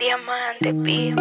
Diamante, pío.